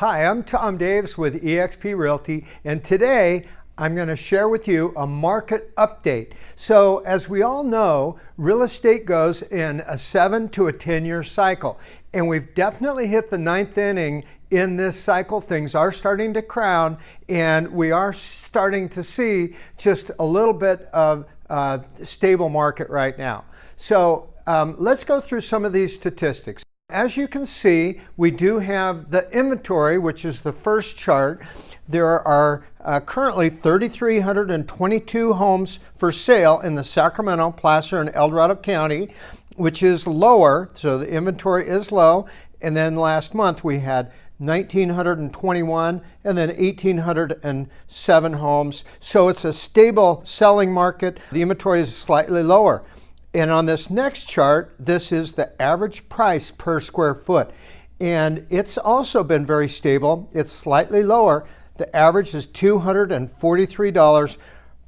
Hi, I'm Tom Davis with eXp Realty, and today I'm going to share with you a market update. So, as we all know, real estate goes in a seven to a 10 year cycle, and we've definitely hit the ninth inning in this cycle. Things are starting to crown, and we are starting to see just a little bit of a stable market right now. So, um, let's go through some of these statistics. As you can see, we do have the inventory, which is the first chart. There are uh, currently 3,322 homes for sale in the Sacramento, Placer, and El Dorado County, which is lower, so the inventory is low. And then last month we had 1,921 and then 1,807 homes. So it's a stable selling market. The inventory is slightly lower. And on this next chart, this is the average price per square foot. And it's also been very stable. It's slightly lower. The average is $243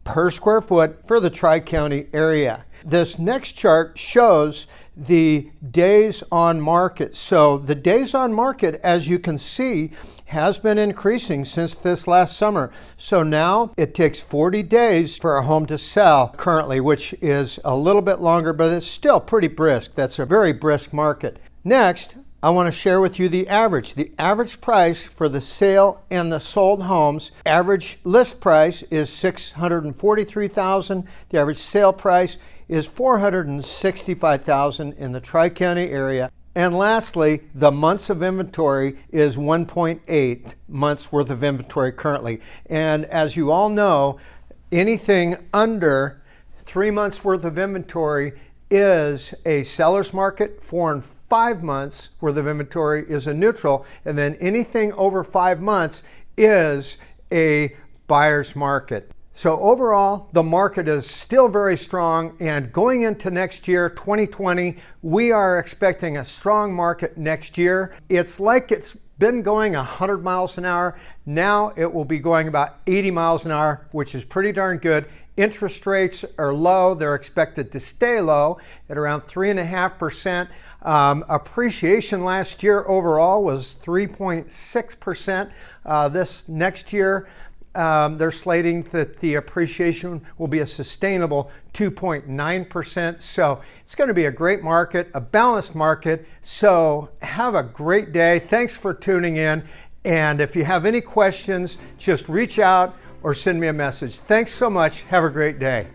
per square foot for the Tri-County area. This next chart shows the days on market. So the days on market, as you can see, has been increasing since this last summer. So now it takes 40 days for a home to sell currently, which is a little bit longer, but it's still pretty brisk. That's a very brisk market. Next, I want to share with you the average. The average price for the sale and the sold homes, average list price is 643,000. The average sale price is 465,000 in the Tri-County area. And lastly, the months of inventory is 1.8 months worth of inventory currently. And as you all know, anything under three months worth of inventory is a seller's market. Four and five months worth of inventory is a neutral. And then anything over five months is a buyer's market. So overall, the market is still very strong and going into next year, 2020, we are expecting a strong market next year. It's like it's been going 100 miles an hour. Now it will be going about 80 miles an hour, which is pretty darn good. Interest rates are low. They're expected to stay low at around 3.5%. Um, appreciation last year overall was 3.6%. Uh, this next year, um, they're slating that the appreciation will be a sustainable 2.9%. So it's going to be a great market, a balanced market. So have a great day. Thanks for tuning in. And if you have any questions, just reach out or send me a message. Thanks so much. Have a great day.